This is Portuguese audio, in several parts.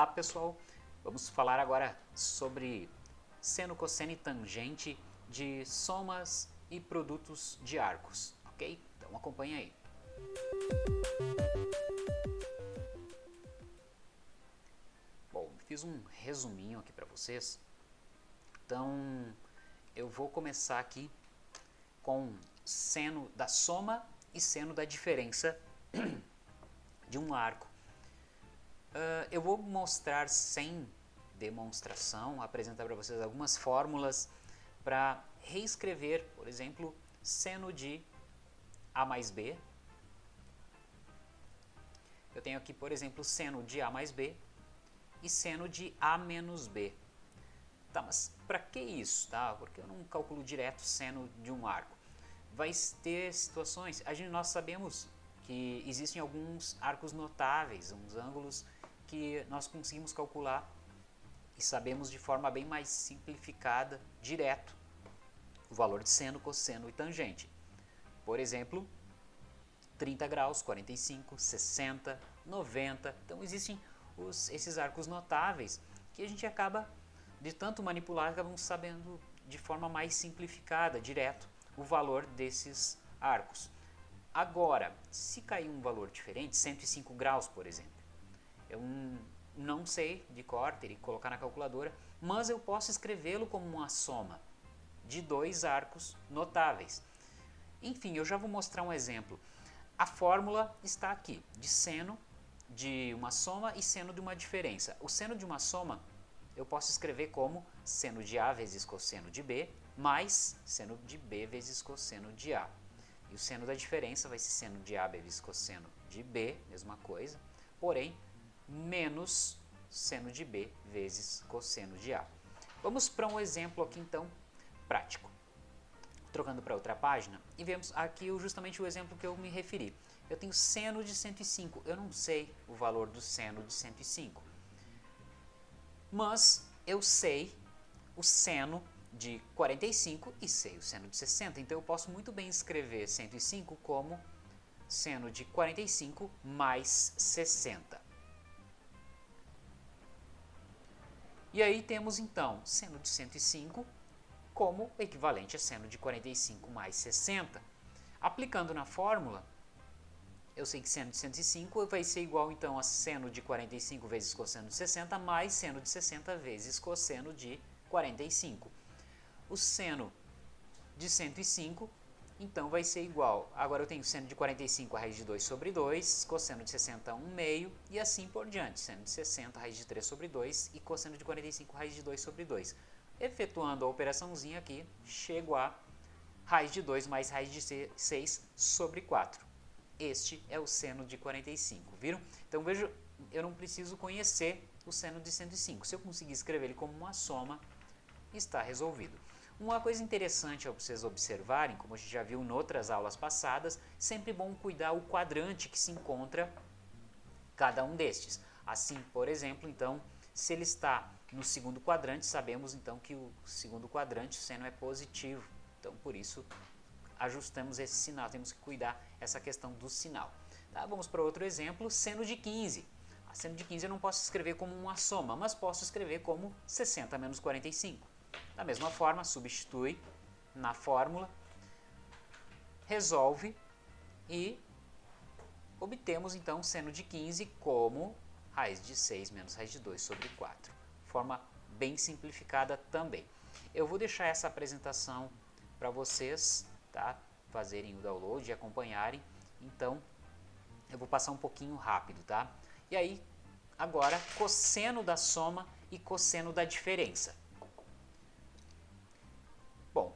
Olá pessoal, vamos falar agora sobre seno, cosseno e tangente de somas e produtos de arcos, ok? Então acompanha aí. Bom, fiz um resuminho aqui para vocês, então eu vou começar aqui com seno da soma e seno da diferença de um arco. Uh, eu vou mostrar sem demonstração, apresentar para vocês algumas fórmulas para reescrever, por exemplo, seno de A mais B. Eu tenho aqui, por exemplo, seno de A mais B e seno de A menos B. Tá, mas para que isso? Tá? Porque eu não calculo direto seno de um arco. Vai ter situações, a gente, nós sabemos que existem alguns arcos notáveis, uns ângulos que nós conseguimos calcular e sabemos de forma bem mais simplificada, direto, o valor de seno, cosseno e tangente. Por exemplo, 30 graus, 45, 60, 90. Então existem os, esses arcos notáveis que a gente acaba, de tanto manipular, acabamos sabendo de forma mais simplificada, direto, o valor desses arcos. Agora, se cair um valor diferente, 105 graus, por exemplo, eu não sei de cor, teria que colocar na calculadora, mas eu posso escrevê-lo como uma soma de dois arcos notáveis. Enfim, eu já vou mostrar um exemplo. A fórmula está aqui, de seno de uma soma e seno de uma diferença. O seno de uma soma eu posso escrever como seno de A vezes cosseno de B, mais seno de B vezes cosseno de A. E o seno da diferença vai ser seno de A vezes cosseno de B, mesma coisa, porém, menos seno de B vezes cosseno de A. Vamos para um exemplo aqui, então, prático. Trocando para outra página, e vemos aqui justamente o exemplo que eu me referi. Eu tenho seno de 105, eu não sei o valor do seno de 105, mas eu sei o seno de 45 e sei o seno de 60. Então eu posso muito bem escrever 105 como seno de 45 mais 60. E aí temos então seno de 105 como equivalente a seno de 45 mais 60. Aplicando na fórmula, eu sei que seno de 105 vai ser igual então a seno de 45 vezes cosseno de 60 mais seno de 60 vezes cosseno de 45 o seno de 105, então vai ser igual, agora eu tenho seno de 45 a raiz de 2 sobre 2, cosseno de 60 1 meio e assim por diante, seno de 60 raiz de 3 sobre 2 e cosseno de 45 raiz de 2 sobre 2. Efetuando a operaçãozinha aqui, chego a raiz de 2 mais raiz de 6 sobre 4. Este é o seno de 45, viram? Então veja, eu não preciso conhecer o seno de 105. Se eu conseguir escrever ele como uma soma, está resolvido. Uma coisa interessante a vocês observarem, como a gente já viu em outras aulas passadas, sempre bom cuidar o quadrante que se encontra cada um destes. Assim, por exemplo, então, se ele está no segundo quadrante, sabemos então que o segundo quadrante, o seno é positivo. Então, por isso, ajustamos esse sinal, temos que cuidar essa questão do sinal. Tá? Vamos para outro exemplo, seno de 15. A seno de 15 eu não posso escrever como uma soma, mas posso escrever como 60 menos 45. Da mesma forma, substitui na fórmula, resolve e obtemos então seno de 15 como raiz de 6 menos raiz de 2 sobre 4. Forma bem simplificada também. Eu vou deixar essa apresentação para vocês tá? fazerem o download e acompanharem. Então, eu vou passar um pouquinho rápido. tá? E aí, agora, cosseno da soma e cosseno da diferença.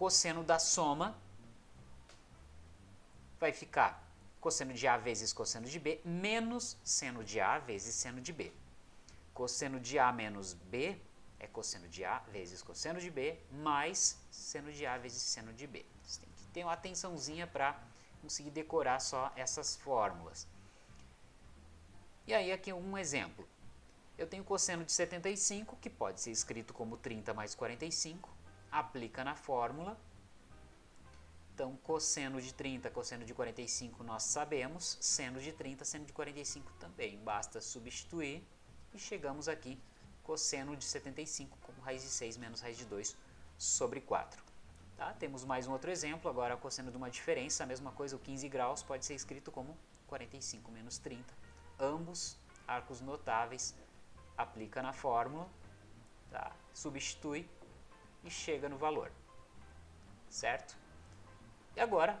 Cosseno da soma vai ficar cosseno de A vezes cosseno de B menos seno de A vezes seno de B. Cosseno de A menos B é cosseno de A vezes cosseno de B mais seno de A vezes seno de B. Você tem que ter uma atençãozinha para conseguir decorar só essas fórmulas. E aí aqui um exemplo. Eu tenho cosseno de 75, que pode ser escrito como 30 mais 45, aplica na fórmula. Então, cosseno de 30, cosseno de 45 nós sabemos, seno de 30, seno de 45 também. Basta substituir e chegamos aqui cosseno de 75 como raiz de 6 menos raiz de 2 sobre 4. Tá? Temos mais um outro exemplo, agora cosseno de uma diferença, a mesma coisa, o 15 graus pode ser escrito como 45 menos 30. Ambos arcos notáveis, aplica na fórmula, tá? substitui e chega no valor. Certo? E agora,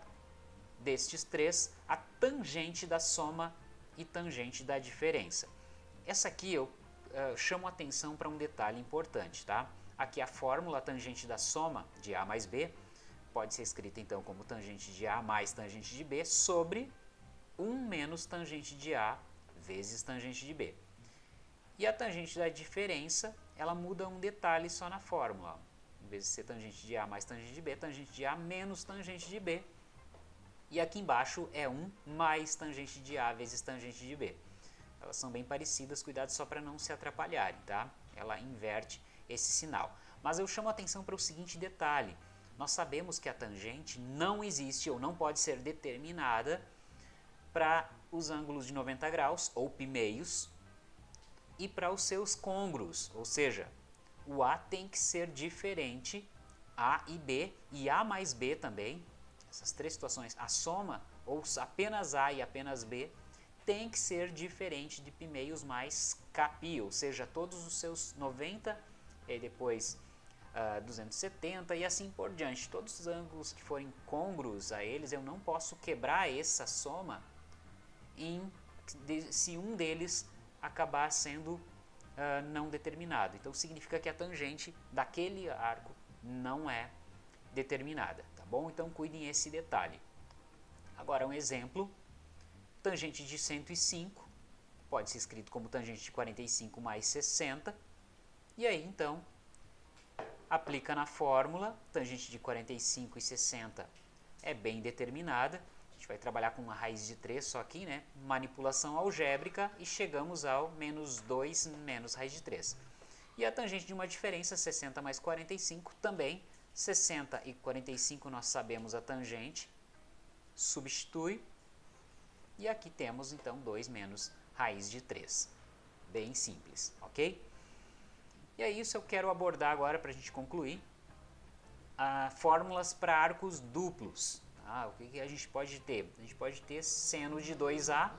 destes três, a tangente da soma e tangente da diferença. Essa aqui eu uh, chamo atenção para um detalhe importante, tá? Aqui a fórmula tangente da soma de A mais B pode ser escrita então como tangente de A mais tangente de B sobre 1 menos tangente de A vezes tangente de B. E a tangente da diferença, ela muda um detalhe só na fórmula. Em vez de ser tangente de A mais tangente de B, tangente de A menos tangente de B. E aqui embaixo é 1 mais tangente de A vezes tangente de B. Elas são bem parecidas, cuidado só para não se atrapalharem, tá? Ela inverte esse sinal. Mas eu chamo a atenção para o seguinte detalhe. Nós sabemos que a tangente não existe ou não pode ser determinada para os ângulos de 90 graus, ou pi meios, e para os seus congruos, ou seja, o A tem que ser diferente, A e B, e A mais B também, essas três situações, a soma, ou apenas A e apenas B, tem que ser diferente de pi meios mais Kpi, ou seja, todos os seus 90 e depois uh, ah, 270 e assim por diante. Todos os ângulos que forem côngruos a eles, eu não posso quebrar essa soma em, se um deles acabar sendo uh, não determinado. Então significa que a tangente daquele arco não é determinada, tá bom? Então cuidem esse detalhe. Agora um exemplo, tangente de 105, pode ser escrito como tangente de 45 mais 60, e aí, então, aplica na fórmula, tangente de 45 e 60 é bem determinada. Vai trabalhar com uma raiz de 3 só aqui, né? Manipulação algébrica e chegamos ao menos 2 menos raiz de 3. E a tangente de uma diferença, 60 mais 45, também 60 e 45 nós sabemos a tangente, substitui, e aqui temos então 2 menos raiz de 3. Bem simples, ok? E é isso eu quero abordar agora para a gente concluir. Ah, fórmulas para arcos duplos. Ah, o que, que a gente pode ter? A gente pode ter seno de 2A,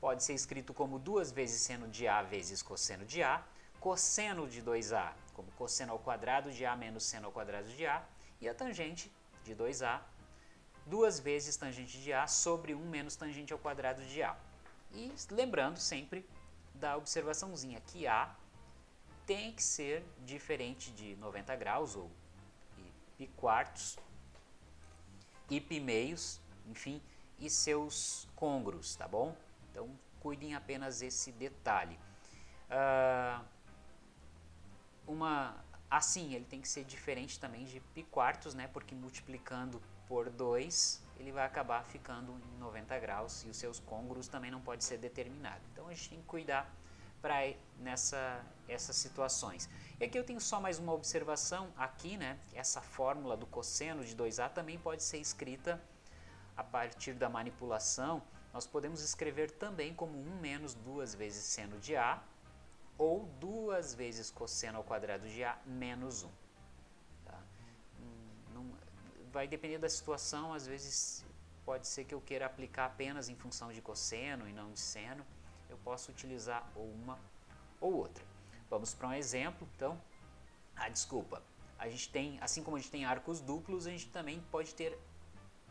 pode ser escrito como 2 vezes seno de A vezes cosseno de A, cosseno de 2A como cosseno ao quadrado de A menos seno ao quadrado de A, e a tangente de 2A, duas vezes tangente de A sobre 1 menos tangente ao quadrado de A. E lembrando sempre da observaçãozinha que A tem que ser diferente de 90 graus ou pi quartos, e pi meios, enfim, e seus congros, tá bom? Então, cuidem apenas esse detalhe. Uh, uma, assim, ele tem que ser diferente também de pi quartos, né? Porque multiplicando por 2, ele vai acabar ficando em 90 graus e os seus congros também não pode ser determinado. Então, a gente tem que cuidar para nessa essas situações. E aqui eu tenho só mais uma observação aqui, né? Essa fórmula do cosseno de 2a também pode ser escrita a partir da manipulação. Nós podemos escrever também como 1 menos 2 vezes seno de a ou 2 vezes cosseno ao quadrado de a menos 1. Tá? Não, vai depender da situação, às vezes pode ser que eu queira aplicar apenas em função de cosseno e não de seno eu posso utilizar ou uma ou outra. Vamos para um exemplo, então. Ah, desculpa. A gente tem, assim como a gente tem arcos duplos, a gente também pode ter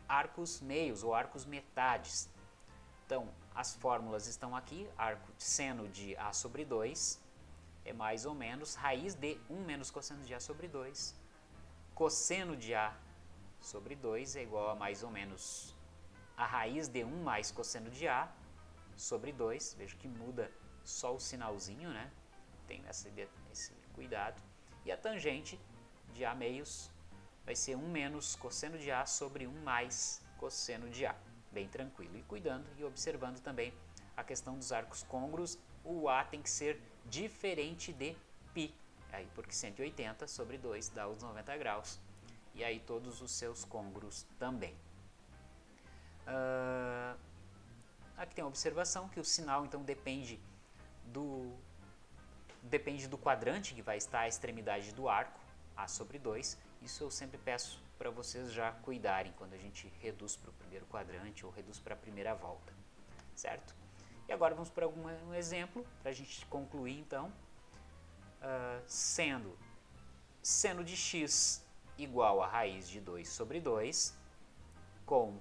arcos meios ou arcos metades. Então, as fórmulas estão aqui, arco seno de A sobre 2 é mais ou menos raiz de 1 menos cosseno de A sobre 2. Cosseno de A sobre 2 é igual a mais ou menos a raiz de 1 mais cosseno de A sobre 2, vejo que muda só o sinalzinho, né? Tem esse, esse cuidado. E a tangente de A meios vai ser 1 menos cosseno de A sobre 1 mais cosseno de A. Bem tranquilo. E cuidando e observando também a questão dos arcos côngruos, o A tem que ser diferente de π, aí porque 180 sobre 2 dá os 90 graus, e aí todos os seus côngruos também. Uh, Aqui tem uma observação que o sinal então depende do depende do quadrante que vai estar a extremidade do arco, A sobre 2. Isso eu sempre peço para vocês já cuidarem quando a gente reduz para o primeiro quadrante ou reduz para a primeira volta, certo? E agora vamos para um exemplo, para a gente concluir então, uh, sendo seno de x igual a raiz de 2 sobre 2, com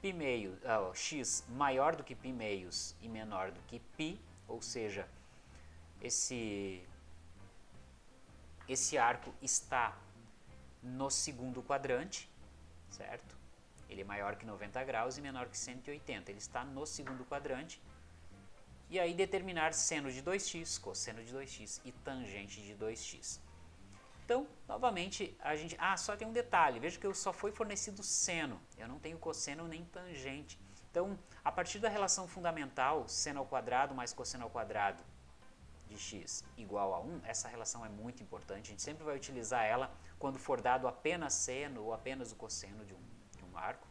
π meio, uh, x maior do que π meios e menor do que π, ou seja, esse, esse arco está no segundo quadrante, certo? Ele é maior que 90 graus e menor que 180, ele está no segundo quadrante. E aí determinar seno de 2x, cosseno de 2x e tangente de 2x. Então, novamente, a gente... Ah, só tem um detalhe, veja que eu só foi fornecido seno, eu não tenho cosseno nem tangente. Então, a partir da relação fundamental, seno ao quadrado mais cosseno ao quadrado de x igual a 1, essa relação é muito importante, a gente sempre vai utilizar ela quando for dado apenas seno ou apenas o cosseno de um, de um arco,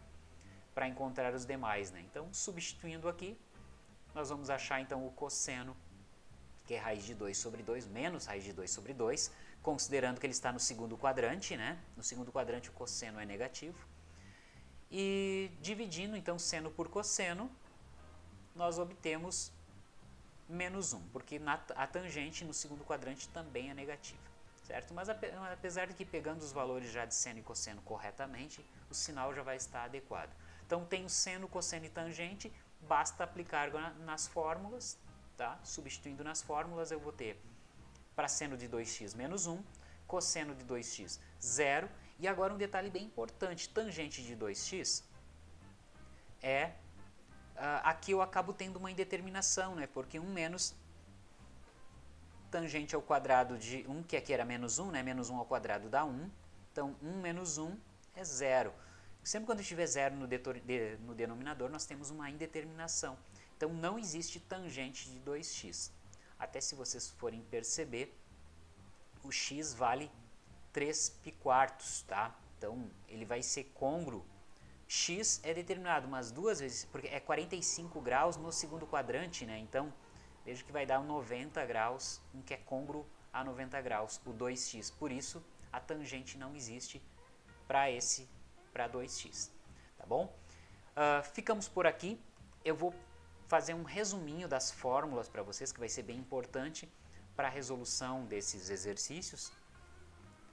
para encontrar os demais. Né? Então, substituindo aqui, nós vamos achar então o cosseno, que é raiz de 2 sobre 2, menos raiz de 2 sobre 2, considerando que ele está no segundo quadrante, né? no segundo quadrante o cosseno é negativo, e dividindo então seno por cosseno, nós obtemos menos 1, porque na, a tangente no segundo quadrante também é negativa. Certo? Mas apesar de que pegando os valores já de seno e cosseno corretamente, o sinal já vai estar adequado. Então tenho seno, cosseno e tangente, basta aplicar nas fórmulas, tá? substituindo nas fórmulas eu vou ter para seno de 2x menos 1, cosseno de 2x 0, e agora um detalhe bem importante, tangente de 2x é Uh, aqui eu acabo tendo uma indeterminação, né? porque 1 menos tangente ao quadrado de 1, que aqui era menos 1, né? menos 1 ao quadrado dá 1, então 1 menos 1 é 0. Sempre quando tiver 0 no, de, no denominador, nós temos uma indeterminação. Então não existe tangente de 2x. Até se vocês forem perceber, o x vale 3 pi quartos, tá? Então ele vai ser congruo x é determinado umas duas vezes, porque é 45 graus no segundo quadrante, né? Então, veja que vai dar 90 graus, um que é congruo a 90 graus, o 2x. Por isso, a tangente não existe para esse, para 2x, tá bom? Uh, ficamos por aqui. Eu vou fazer um resuminho das fórmulas para vocês, que vai ser bem importante para a resolução desses exercícios.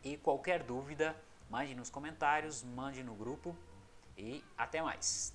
E qualquer dúvida, mande nos comentários, mande no grupo e até mais!